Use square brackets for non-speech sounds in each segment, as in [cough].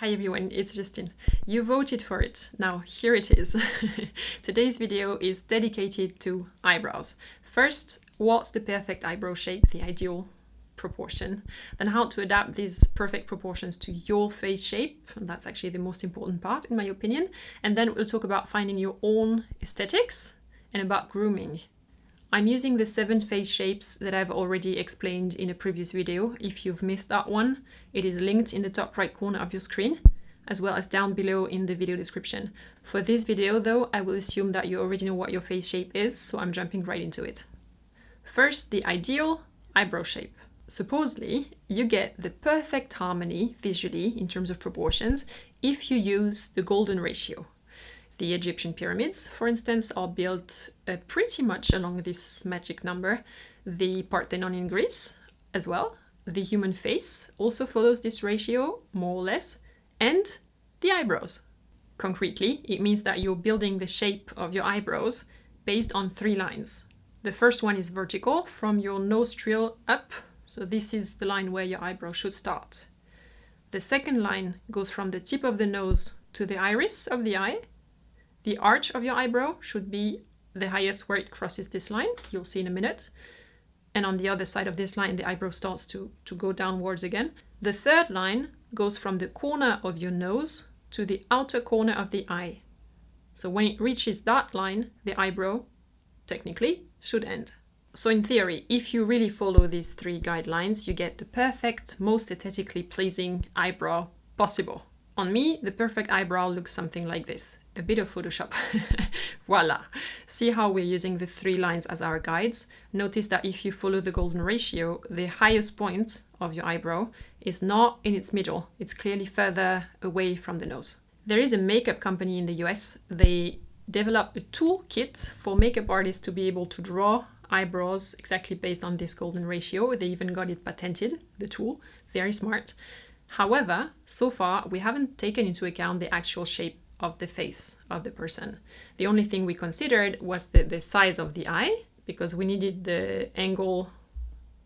Hi everyone, it's Justine. You voted for it. Now here it is. [laughs] Today's video is dedicated to eyebrows. First, what's the perfect eyebrow shape, the ideal proportion? Then how to adapt these perfect proportions to your face shape. And that's actually the most important part in my opinion. And then we'll talk about finding your own aesthetics and about grooming. I'm using the seven face shapes that I've already explained in a previous video. If you've missed that one, it is linked in the top right corner of your screen, as well as down below in the video description. For this video though, I will assume that you already know what your face shape is, so I'm jumping right into it. First, the ideal eyebrow shape. Supposedly, you get the perfect harmony visually in terms of proportions if you use the golden ratio. The Egyptian pyramids, for instance, are built uh, pretty much along this magic number. The Parthenon in Greece as well. The human face also follows this ratio, more or less. And the eyebrows. Concretely, it means that you're building the shape of your eyebrows based on three lines. The first one is vertical, from your nostril up. So this is the line where your eyebrow should start. The second line goes from the tip of the nose to the iris of the eye, the arch of your eyebrow should be the highest where it crosses this line. You'll see in a minute. And on the other side of this line, the eyebrow starts to, to go downwards again. The third line goes from the corner of your nose to the outer corner of the eye. So when it reaches that line, the eyebrow, technically, should end. So in theory, if you really follow these three guidelines, you get the perfect, most aesthetically pleasing eyebrow possible. On me, the perfect eyebrow looks something like this a bit of Photoshop. [laughs] Voila! See how we're using the three lines as our guides. Notice that if you follow the golden ratio, the highest point of your eyebrow is not in its middle. It's clearly further away from the nose. There is a makeup company in the US. They developed a toolkit for makeup artists to be able to draw eyebrows exactly based on this golden ratio. They even got it patented, the tool. Very smart. However, so far we haven't taken into account the actual shape of the face of the person. The only thing we considered was the, the size of the eye because we needed the angle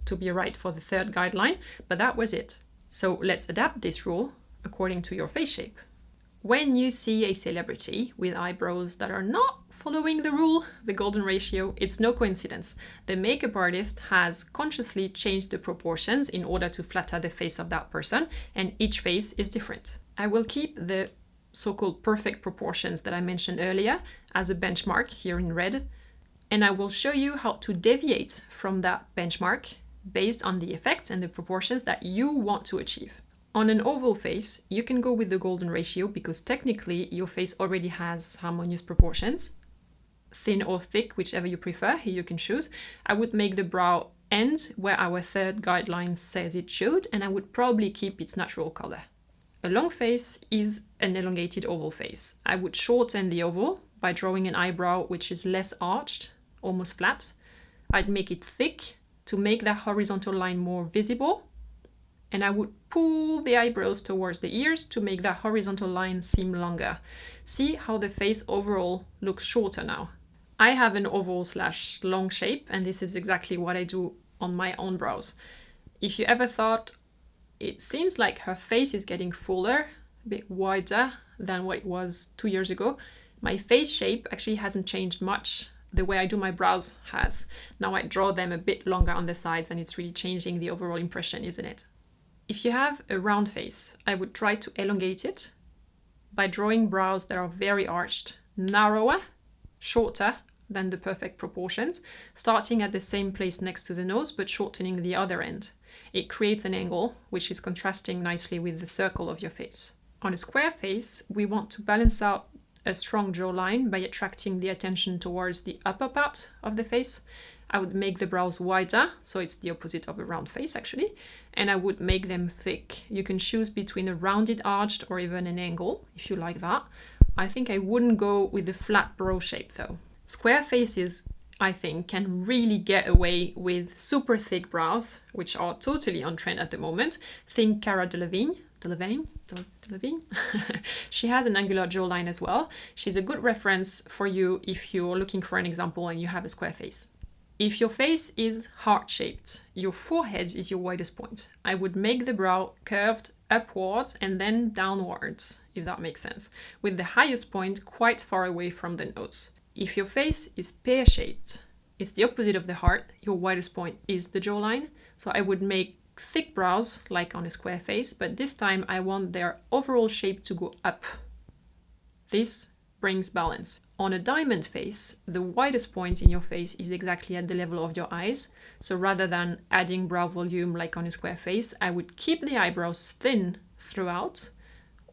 to be right for the third guideline, but that was it. So let's adapt this rule according to your face shape. When you see a celebrity with eyebrows that are not following the rule, the golden ratio, it's no coincidence. The makeup artist has consciously changed the proportions in order to flatter the face of that person, and each face is different. I will keep the so-called perfect proportions that I mentioned earlier as a benchmark here in red. And I will show you how to deviate from that benchmark based on the effects and the proportions that you want to achieve. On an oval face, you can go with the golden ratio because technically your face already has harmonious proportions. Thin or thick, whichever you prefer, here you can choose. I would make the brow end where our third guideline says it should, and I would probably keep its natural color. A long face is an elongated oval face. I would shorten the oval by drawing an eyebrow which is less arched, almost flat. I'd make it thick to make that horizontal line more visible. And I would pull the eyebrows towards the ears to make that horizontal line seem longer. See how the face overall looks shorter now. I have an oval slash long shape and this is exactly what I do on my own brows. If you ever thought, it seems like her face is getting fuller, a bit wider than what it was two years ago. My face shape actually hasn't changed much. The way I do my brows has. Now I draw them a bit longer on the sides and it's really changing the overall impression, isn't it? If you have a round face, I would try to elongate it by drawing brows that are very arched, narrower, shorter than the perfect proportions, starting at the same place next to the nose but shortening the other end. It creates an angle, which is contrasting nicely with the circle of your face. On a square face, we want to balance out a strong jawline by attracting the attention towards the upper part of the face. I would make the brows wider, so it's the opposite of a round face actually, and I would make them thick. You can choose between a rounded arched or even an angle, if you like that. I think I wouldn't go with the flat brow shape though. Square faces I think, can really get away with super thick brows, which are totally on trend at the moment. Think Cara Delevingne. Delevingne? Delevingne? [laughs] she has an angular jawline as well. She's a good reference for you if you're looking for an example and you have a square face. If your face is heart-shaped, your forehead is your widest point. I would make the brow curved upwards and then downwards, if that makes sense, with the highest point quite far away from the nose. If your face is pear-shaped, it's the opposite of the heart, your widest point is the jawline, so I would make thick brows like on a square face, but this time I want their overall shape to go up. This brings balance. On a diamond face, the widest point in your face is exactly at the level of your eyes. So rather than adding brow volume like on a square face, I would keep the eyebrows thin throughout.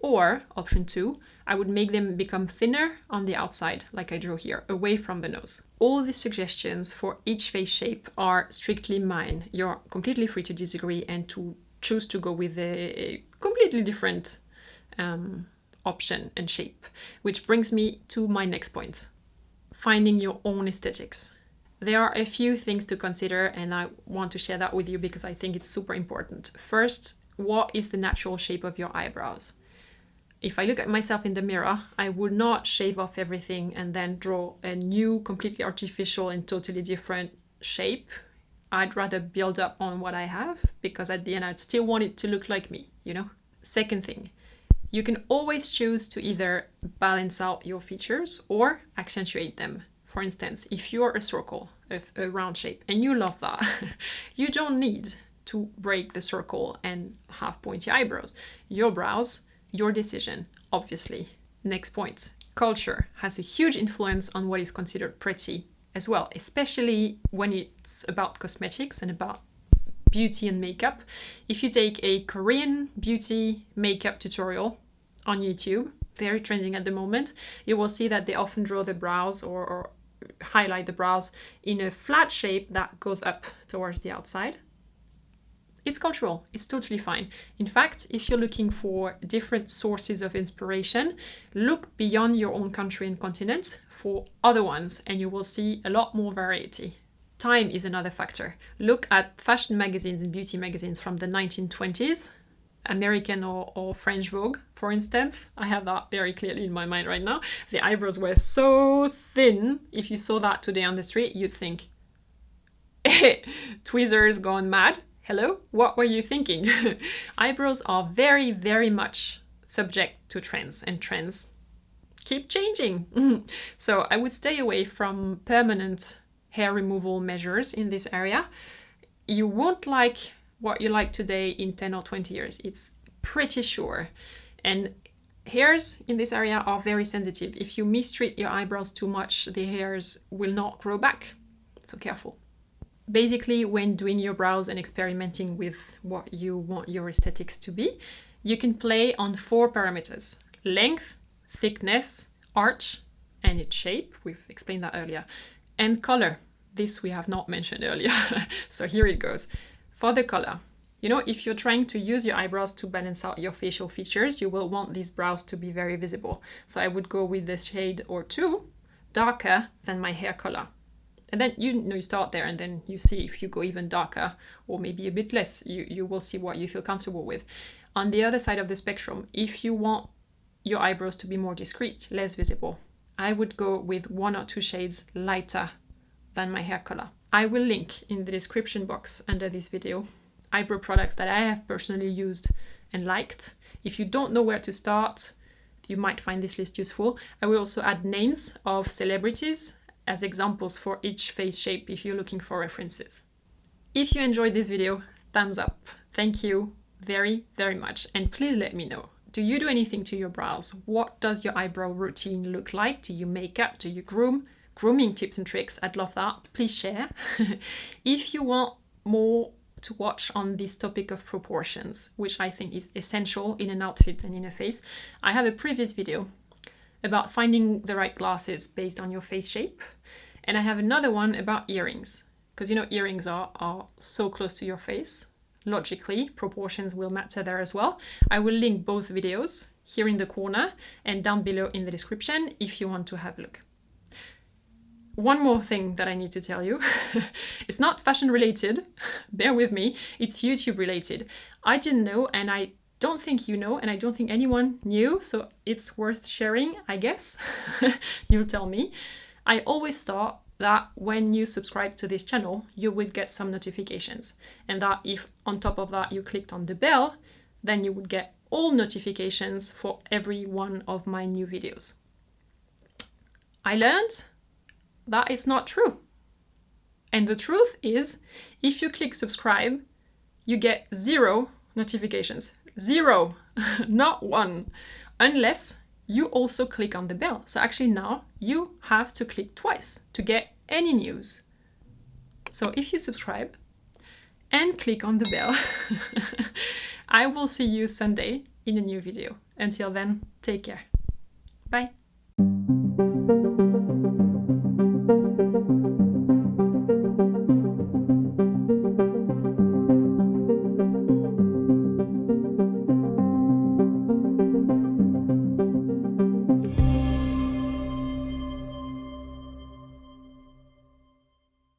Or, option two, I would make them become thinner on the outside, like I drew here, away from the nose. All these suggestions for each face shape are strictly mine. You're completely free to disagree and to choose to go with a, a completely different um, option and shape, which brings me to my next point. Finding your own aesthetics. There are a few things to consider and I want to share that with you because I think it's super important. First, what is the natural shape of your eyebrows? If I look at myself in the mirror, I would not shave off everything and then draw a new, completely artificial and totally different shape. I'd rather build up on what I have because at the end I'd still want it to look like me, you know? Second thing, you can always choose to either balance out your features or accentuate them. For instance, if you're a circle, a, a round shape, and you love that, [laughs] you don't need to break the circle and have pointy eyebrows. Your brows, your decision, obviously. Next point, culture has a huge influence on what is considered pretty as well, especially when it's about cosmetics and about beauty and makeup. If you take a Korean beauty makeup tutorial on YouTube, very trending at the moment, you will see that they often draw the brows or, or highlight the brows in a flat shape that goes up towards the outside. It's cultural, it's totally fine. In fact, if you're looking for different sources of inspiration, look beyond your own country and continent for other ones and you will see a lot more variety. Time is another factor. Look at fashion magazines and beauty magazines from the 1920s, American or, or French Vogue, for instance. I have that very clearly in my mind right now. The eyebrows were so thin. If you saw that today on the street, you'd think, [laughs] eh, tweezers gone mad. Hello, what were you thinking? [laughs] eyebrows are very, very much subject to trends and trends keep changing. [laughs] so I would stay away from permanent hair removal measures in this area, you won't like what you like today in 10 or 20 years. It's pretty sure. And hairs in this area are very sensitive. If you mistreat your eyebrows too much, the hairs will not grow back. So careful. Basically, when doing your brows and experimenting with what you want your aesthetics to be, you can play on four parameters. Length, thickness, arch, and its shape. We've explained that earlier and color. This we have not mentioned earlier, [laughs] so here it goes. For the color, you know, if you're trying to use your eyebrows to balance out your facial features, you will want these brows to be very visible. So I would go with this shade or two darker than my hair color. And then you know you start there and then you see if you go even darker or maybe a bit less, you, you will see what you feel comfortable with. On the other side of the spectrum, if you want your eyebrows to be more discreet, less visible, I would go with one or two shades lighter than my hair color. I will link in the description box under this video eyebrow products that I have personally used and liked. If you don't know where to start, you might find this list useful. I will also add names of celebrities as examples for each face shape if you're looking for references. If you enjoyed this video, thumbs up. Thank you very, very much. And please let me know do you do anything to your brows? What does your eyebrow routine look like? Do you make up? Do you groom? Grooming tips and tricks, I'd love that. Please share. [laughs] if you want more to watch on this topic of proportions, which I think is essential in an outfit and in a face, I have a previous video about finding the right glasses based on your face shape. And I have another one about earrings, because you know earrings are, are so close to your face logically, proportions will matter there as well. I will link both videos here in the corner and down below in the description if you want to have a look. One more thing that I need to tell you. [laughs] it's not fashion related, [laughs] bear with me, it's YouTube related. I didn't know and I don't think you know and I don't think anyone knew, so it's worth sharing, I guess. [laughs] You'll tell me. I always thought that when you subscribe to this channel, you would get some notifications. And that if on top of that you clicked on the bell, then you would get all notifications for every one of my new videos. I learned that it's not true. And the truth is, if you click subscribe, you get zero notifications. Zero, [laughs] not one, unless you also click on the bell. So actually now you have to click twice to get any news. So if you subscribe and click on the bell, [laughs] I will see you Sunday in a new video. Until then, take care. Bye.